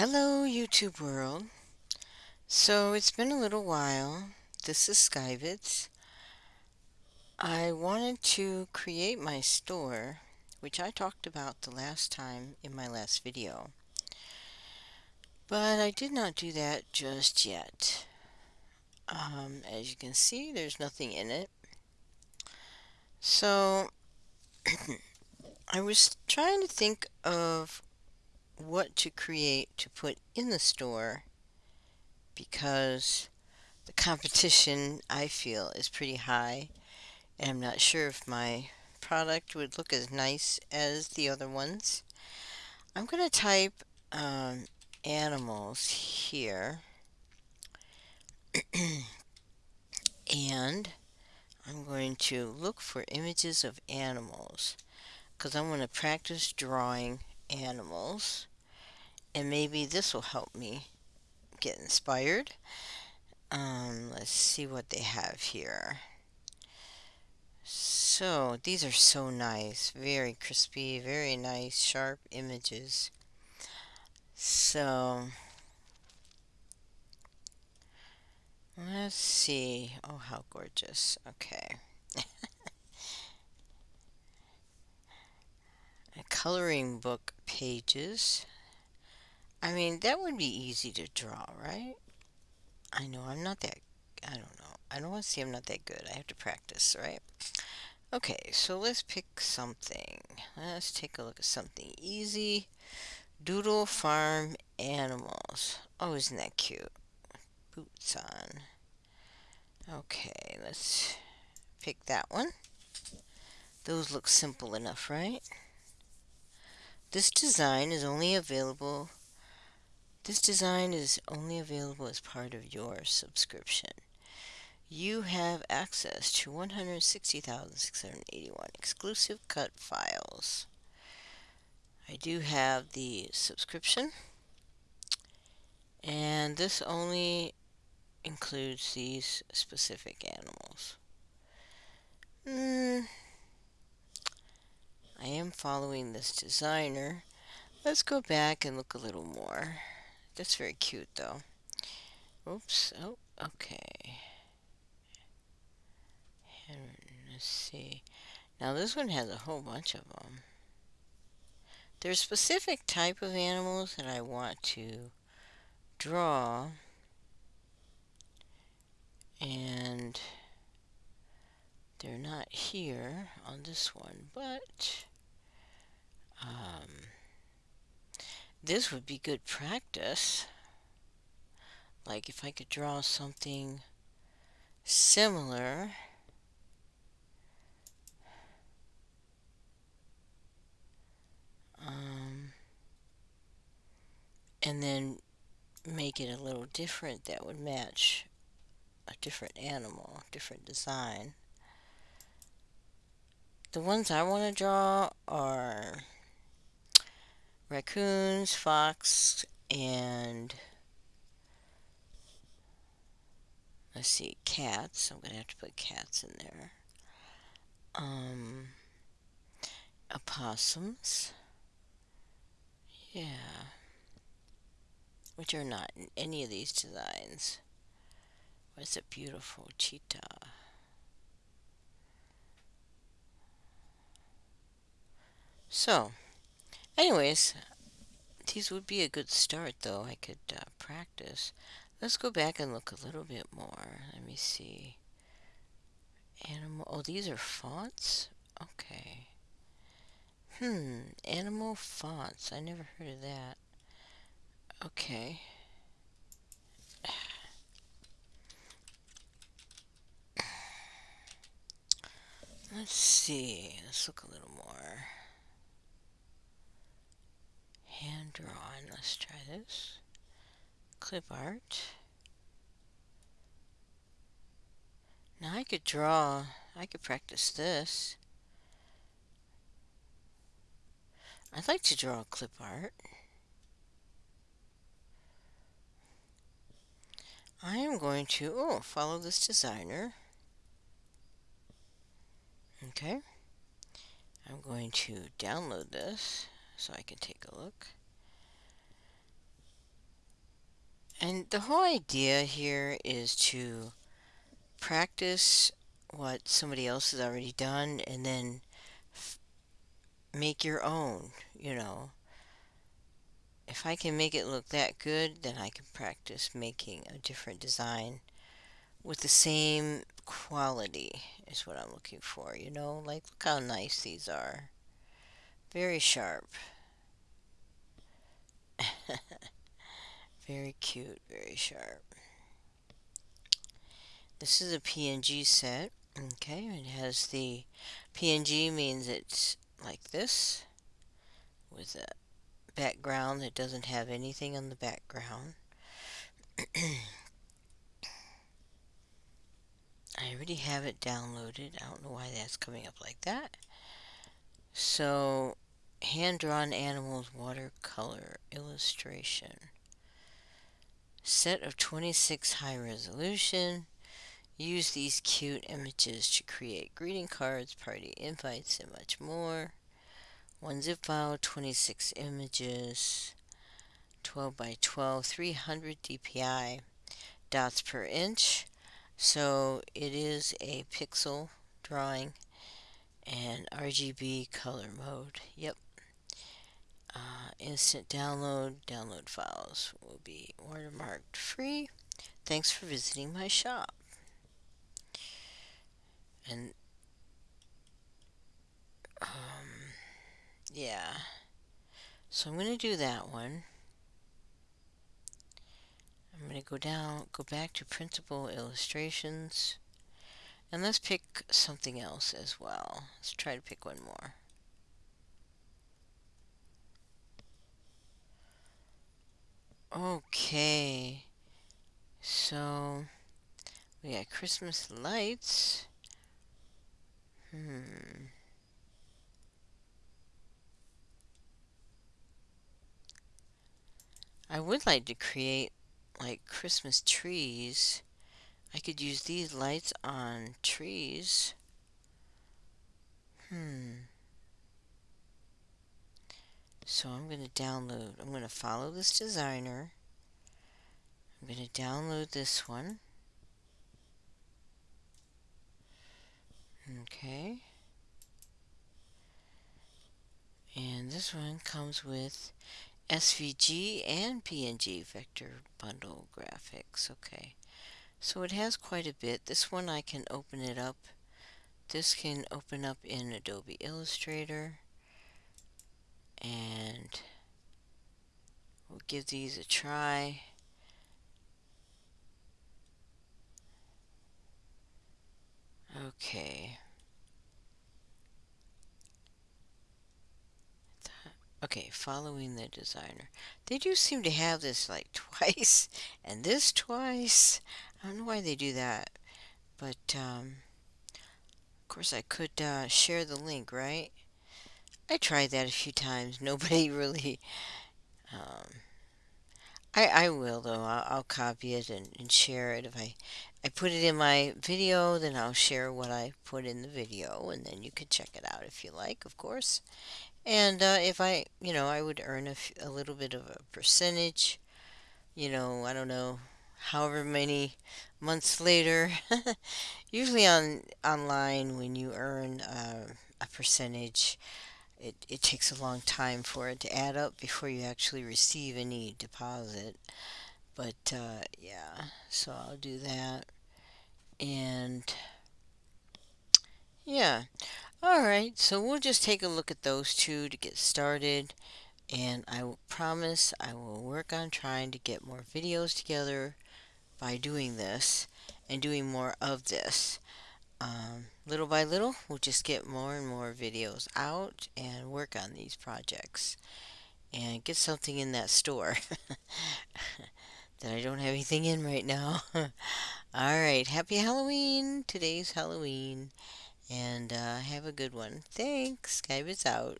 Hello, YouTube world. So it's been a little while. This is Skyvids. I wanted to create my store, which I talked about the last time in my last video. But I did not do that just yet. Um, as you can see, there's nothing in it. So I was trying to think of what to create to put in the store because the competition I feel is pretty high. And I'm not sure if my product would look as nice as the other ones. I'm going to type um, animals here. And I'm going to look for images of animals because I want to practice drawing animals and maybe this will help me get inspired. Um, let's see what they have here. So, these are so nice. Very crispy, very nice, sharp images. So, let's see. Oh, how gorgeous. Okay. coloring book pages. I mean, that would be easy to draw, right? I know I'm not that, I don't know. I don't want to say I'm not that good. I have to practice, right? Okay, so let's pick something. Let's take a look at something easy. Doodle Farm Animals. Oh, isn't that cute? Boots on. Okay, let's pick that one. Those look simple enough, right? This design is only available this design is only available as part of your subscription. You have access to 160,681 exclusive cut files. I do have the subscription and this only includes these specific animals. Mm, I am following this designer. Let's go back and look a little more. That's very cute, though. Oops. Oh, okay. And let's see. Now, this one has a whole bunch of them. There's a specific type of animals that I want to draw. And they're not here on this one, but um, this would be good practice. Like if I could draw something similar. Um, and then make it a little different that would match a different animal, different design. The ones I want to draw are raccoons, fox, and let's see, cats. I'm going to have to put cats in there. Um, opossums. Yeah. Which are not in any of these designs. What's a beautiful cheetah? So, Anyways, these would be a good start, though. I could uh, practice. Let's go back and look a little bit more. Let me see. Animal. Oh, these are fonts? Okay. Hmm. Animal fonts. I never heard of that. Okay. Let's see. Let's look a little more drawing. Let's try this. Clip art. Now I could draw, I could practice this. I'd like to draw clip art. I am going to, oh, follow this designer. Okay. I'm going to download this so I can take a look. And the whole idea here is to practice what somebody else has already done and then make your own, you know. If I can make it look that good, then I can practice making a different design with the same quality is what I'm looking for, you know? Like, look how nice these are. Very sharp. Very cute, very sharp. This is a PNG set. Okay, it has the PNG means it's like this with a background that doesn't have anything on the background. I already have it downloaded. I don't know why that's coming up like that. So, hand-drawn animals watercolor illustration. Set of 26 high resolution. Use these cute images to create greeting cards, party invites, and much more. One zip file, 26 images, 12 by 12, 300 dpi, dots per inch. So it is a pixel drawing and RGB color mode. Yep. Uh, instant download. Download files will be watermarked free. Thanks for visiting my shop. And um, yeah. So I'm going to do that one. I'm going to go down, go back to printable illustrations. And let's pick something else as well. Let's try to pick one more. Okay. So, we got Christmas lights. Hmm. I would like to create like Christmas trees. I could use these lights on trees. Hmm. So I'm going to download, I'm going to follow this designer. I'm going to download this one. Okay. And this one comes with SVG and PNG vector bundle graphics. Okay. So it has quite a bit. This one I can open it up. This can open up in Adobe Illustrator. And we'll give these a try. Okay. Okay, following the designer. They do seem to have this like twice and this twice. I don't know why they do that. But, um, of course I could uh, share the link, right? I tried that a few times. Nobody really... Um, I, I will, though. I'll, I'll copy it and, and share it. If I, I put it in my video, then I'll share what I put in the video, and then you can check it out if you like, of course. And uh, if I, you know, I would earn a, a little bit of a percentage, you know, I don't know, however many months later. Usually on online, when you earn uh, a percentage, it, it takes a long time for it to add up before you actually receive any deposit. But uh, yeah, so I'll do that. And yeah, Alright, so we'll just take a look at those two to get started. And I promise I will work on trying to get more videos together by doing this and doing more of this. Um, little by little, we'll just get more and more videos out and work on these projects and get something in that store that I don't have anything in right now. Alright, happy Halloween! Today's Halloween. And uh, have a good one. Thanks. Skybits out.